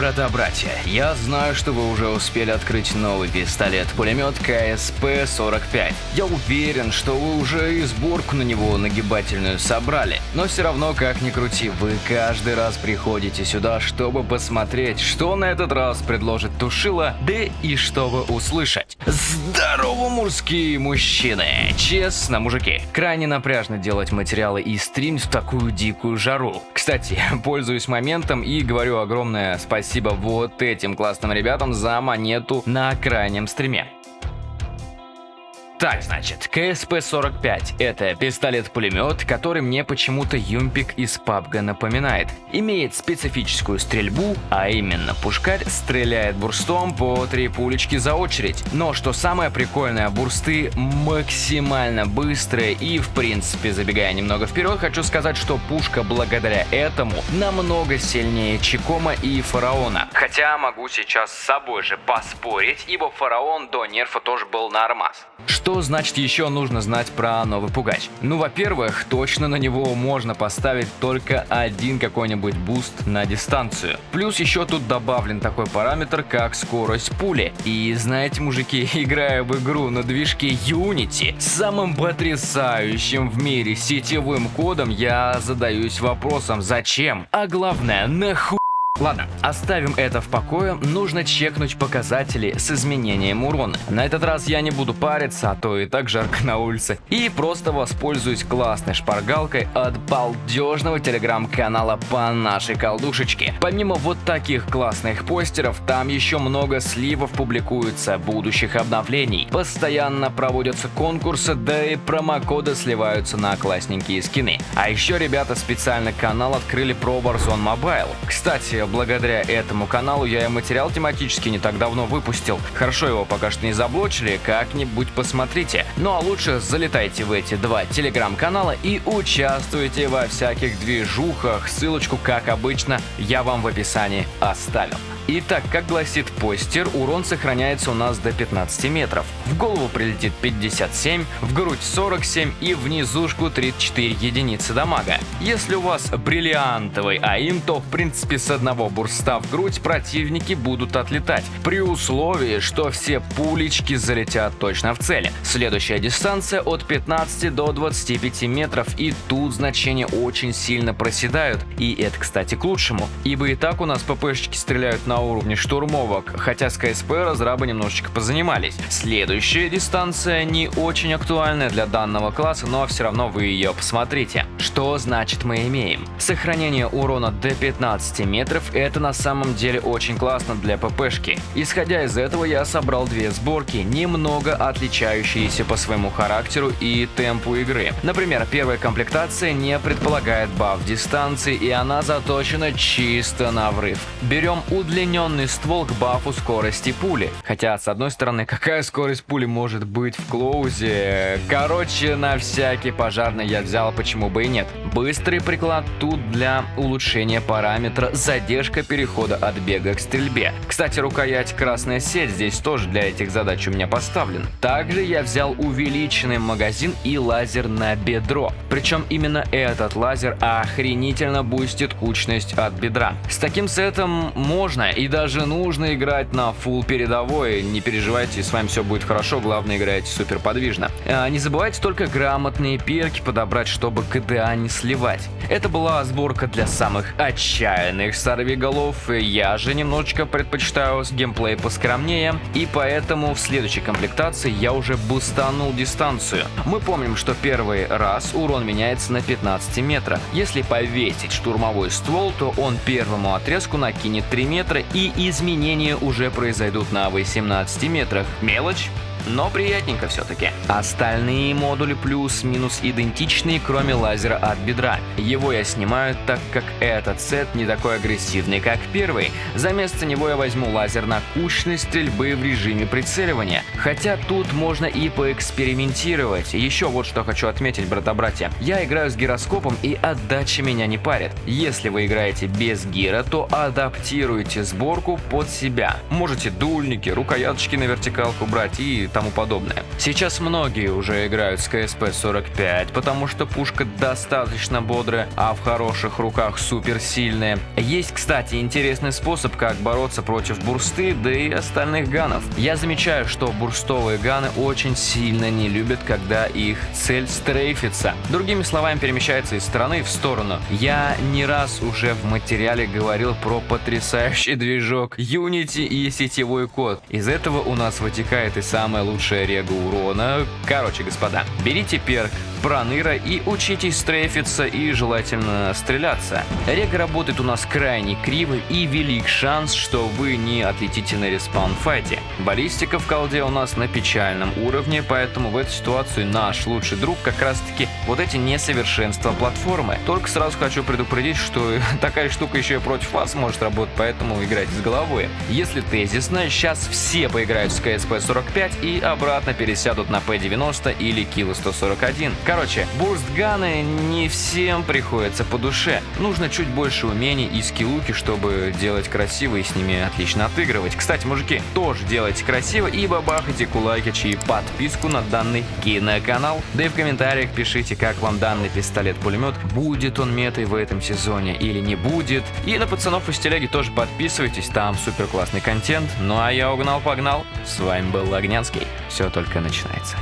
Брата-братья, я знаю, что вы уже успели открыть новый пистолет-пулемет КСП-45. Я уверен, что вы уже и сборку на него нагибательную собрали. Но все равно, как ни крути, вы каждый раз приходите сюда, чтобы посмотреть, что на этот раз предложит Тушила, да и чтобы услышать. Здорово, мужские мужчины! Честно, мужики, крайне напряжно делать материалы и стримить в такую дикую жару. Кстати, пользуюсь моментом и говорю огромное спасибо вот этим классным ребятам за монету на крайнем стриме. Так, значит, KSP-45 – это пистолет-пулемет, который мне почему-то Юмпик из PUBG напоминает. Имеет специфическую стрельбу, а именно пушкарь стреляет burst ом по три пулечки за очередь. Но что самое прикольное, burst ы максимально быстрые и в принципе, забегая немного вперед, хочу сказать, что пушка благодаря этому намного сильнее Chicom а и Фараона. Хотя могу сейчас с собой же поспорить, ибо Фараон до nerf а тоже был на армаз. Что что значит еще нужно знать про новый пугач? Ну, во-первых, точно на него можно поставить только один какой-нибудь boost на дистанцию. Плюс еще тут добавлен такой параметр, как скорость пули. И знаете, мужики, играя в игру на движке Unity, самым потрясающим в мире сетевым кодом, я задаюсь вопросом, зачем? А главное, нахуй? Ладно, оставим это в покое, нужно чекнуть показатели с изменением урона. На этот раз я не буду париться, а то и так жарко на улице. И просто воспользуюсь классной шпаргалкой от балдежного телеграм-канала по нашей колдушечке. Помимо вот таких классных постеров, там еще много сливов публикуется будущих обновлений. Постоянно проводятся конкурсы, да и промокоды сливаются на классненькие скины. А еще ребята специально канал открыли про Warzone Mobile. Кстати, благодаря этому каналу я и материал тематический не так давно выпустил. Хорошо его пока что не заблочили, как-нибудь посмотрите. Ну а лучше залетайте в эти два телеграм-канала и участвуйте во всяких движухах. Ссылочку, как обычно, я вам в описании оставил. Итак, как гласит постер, урон сохраняется у нас до 15 метров. В голову прилетит 57, в грудь 47 и внизушку 34 единицы дамага. Если у вас бриллиантовый аим, то в принципе с одного бурста в грудь противники будут отлетать, при условии, что все пулечки залетят точно в цель. Следующая дистанция от 15 до 25 метров и тут значения очень сильно проседают. И это, кстати, к лучшему, ибо и так у нас ППшечки стреляют на уровне штурмовок, хотя с КСП разрабы немножечко позанимались. Следующая дистанция не очень актуальная для данного класса, но все равно вы ее посмотрите. Что значит мы имеем? Сохранение урона до 15 метров это на самом деле очень классно для ППшки. Исходя из этого я собрал две сборки, немного отличающиеся по своему характеру и темпу игры. Например, первая комплектация не предполагает баф дистанции и она заточена чисто на врыв. Берем удлинение удлиненный ствол к бафу скорости пули. Хотя, с одной стороны, какая скорость пули может быть в close е? Короче, на всякий пожарный я взял, почему бы и нет. Быстрый приклад тут для улучшения параметра задержка перехода от бега к стрельбе. Кстати, рукоять красная сеть здесь тоже для этих задач у меня поставлен. Также я взял увеличенный магазин и лазер на бедро. Причем именно этот лазер охренительно бустит кучность от бедра. С таким сетом можно и даже нужно играть на full передовой. Не переживайте, с вами все будет хорошо, главное играйте супер подвижно. А, не забывайте только грамотные перки подобрать, чтобы KDA не сливать. Это была сборка для самых отчаянных сорвиголов. Я же немножечко предпочитаю геймплей поскромнее, и поэтому в следующей комплектации я уже бустанул дистанцию. Мы помним, что первый раз урон меняется на 15 метра. Если повесить штурмовой ствол, то он первому отрезку накинет 3 метра и изменения уже произойдут на 18 метрах. Мелочь? Но приятненько все-таки. Остальные модули плюс-минус идентичные, кроме лазера от бедра. Его я снимаю, так как этот сет не такой агрессивный, как первый. За место него я возьму лазер на кучность стрельбы в режиме прицеливания. Хотя тут можно и поэкспериментировать. Еще вот что хочу отметить, брата-братья. Я играю с гироскопом и отдача меня не парит. Если вы играете без гира, то адаптируйте сборку под себя. Можете дульники, рукояточки на вертикалку брать и тому подобное. Сейчас многие уже играют с КСП-45, потому что пушка достаточно бодрая, а в хороших руках супер сильная. Есть, кстати, интересный способ, как бороться против бурсты, да и остальных ганов. Я замечаю, что бурстовые ганы очень сильно не любят, когда их цель стрейфится. Другими словами, перемещается из стороны в сторону. Я не раз уже в материале говорил про потрясающий движок Unity и сетевой код. Из этого у нас вытекает и самая лучшая рега урона. Короче, господа, берите перк, проныра и учитесь стрейфиться и желательно стреляться. Рега работает у нас крайне криво и велик шанс, что вы не отлетите на респаун в fight е. Баллистика в колде у нас на печальном уровне, поэтому в этой ситуации наш лучший друг как раз таки вот эти несовершенства платформы. Только сразу хочу предупредить, что такая штука еще и против вас может работать, поэтому играйте с головой. Если тезисно, сейчас все поиграют с КСП-45 и обратно пересядут на P90 или Kilo 141. Короче, burst gun ы не всем приходится по душе. Нужно чуть больше умений и скиллуки, чтобы делать красиво и с ними отлично отыгрывать. Кстати, мужики, тоже делайте красиво и бабахайте кулакич и подписку на данный киноканал. Да и в комментариях пишите, как вам данный пистолет-пулемет, будет он метой в этом сезоне или не будет. И на пацанов из телеги тоже подписывайтесь, там супер классный контент. Ну а я угнал-погнал. С вами был Огнянский. Все только начинается.